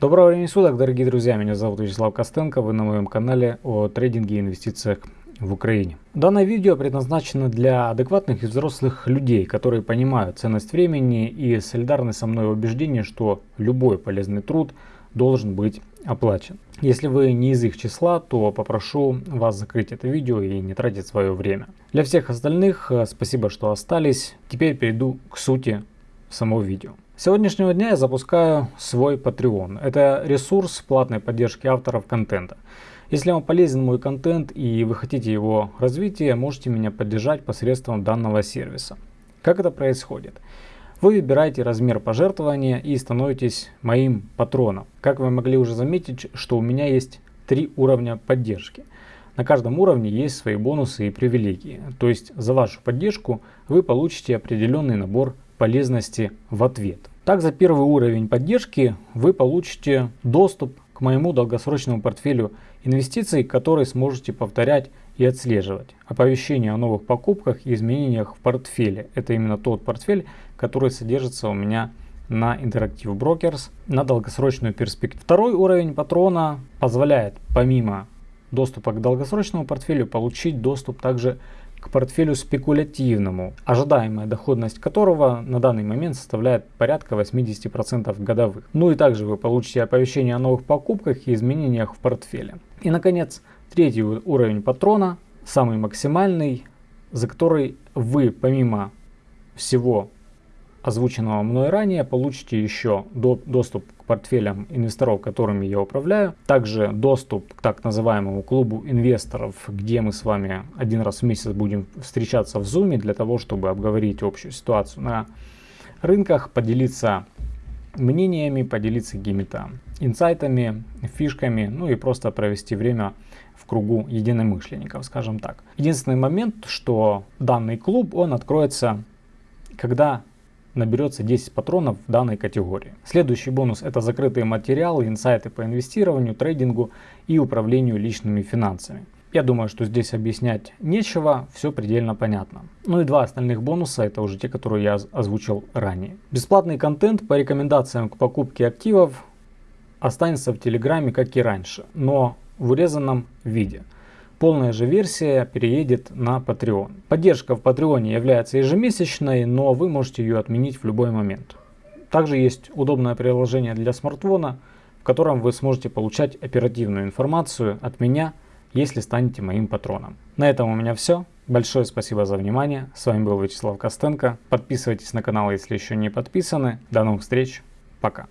Доброго времени суток, дорогие друзья, меня зовут Вячеслав Костенко, вы на моем канале о трейдинге и инвестициях в Украине. Данное видео предназначено для адекватных и взрослых людей, которые понимают ценность времени и солидарны со мной в убеждении, что любой полезный труд должен быть оплачен. Если вы не из их числа, то попрошу вас закрыть это видео и не тратить свое время. Для всех остальных э, спасибо, что остались. Теперь перейду к сути самого видео. С сегодняшнего дня я запускаю свой Patreon. Это ресурс платной поддержки авторов контента. Если вам полезен мой контент и вы хотите его развития, можете меня поддержать посредством данного сервиса. Как это происходит? Вы выбираете размер пожертвования и становитесь моим патроном. Как вы могли уже заметить, что у меня есть три уровня поддержки. На каждом уровне есть свои бонусы и привилегии. То есть за вашу поддержку вы получите определенный набор полезности в ответ. Так за первый уровень поддержки вы получите доступ к моему долгосрочному портфелю инвестиций, который сможете повторять и отслеживать. Оповещения о новых покупках и изменениях в портфеле. Это именно тот портфель, который содержится у меня на Interactive Brokers на долгосрочную перспективу. Второй уровень патрона позволяет помимо доступа к долгосрочному портфелю получить доступ также к портфелю спекулятивному, ожидаемая доходность которого на данный момент составляет порядка 80% годовых. Ну и также вы получите оповещение о новых покупках и изменениях в портфеле. И наконец, третий уровень патрона, самый максимальный, за который вы помимо всего озвученного мной ранее, получите еще до, доступ к портфелям инвесторов, которыми я управляю. Также доступ к так называемому клубу инвесторов, где мы с вами один раз в месяц будем встречаться в Zoom для того, чтобы обговорить общую ситуацию на рынках, поделиться мнениями, поделиться какими-то инсайтами, фишками, ну и просто провести время в кругу единомышленников, скажем так. Единственный момент, что данный клуб, он откроется, когда наберется 10 патронов в данной категории. Следующий бонус это закрытые материалы, инсайты по инвестированию, трейдингу и управлению личными финансами. Я думаю, что здесь объяснять нечего, все предельно понятно. Ну и два остальных бонуса, это уже те, которые я озвучил ранее. Бесплатный контент по рекомендациям к покупке активов останется в Телеграме, как и раньше, но в урезанном виде. Полная же версия переедет на Patreon. Поддержка в Patreon является ежемесячной, но вы можете ее отменить в любой момент. Также есть удобное приложение для смартфона, в котором вы сможете получать оперативную информацию от меня, если станете моим патроном. На этом у меня все. Большое спасибо за внимание. С вами был Вячеслав Костенко. Подписывайтесь на канал, если еще не подписаны. До новых встреч. Пока.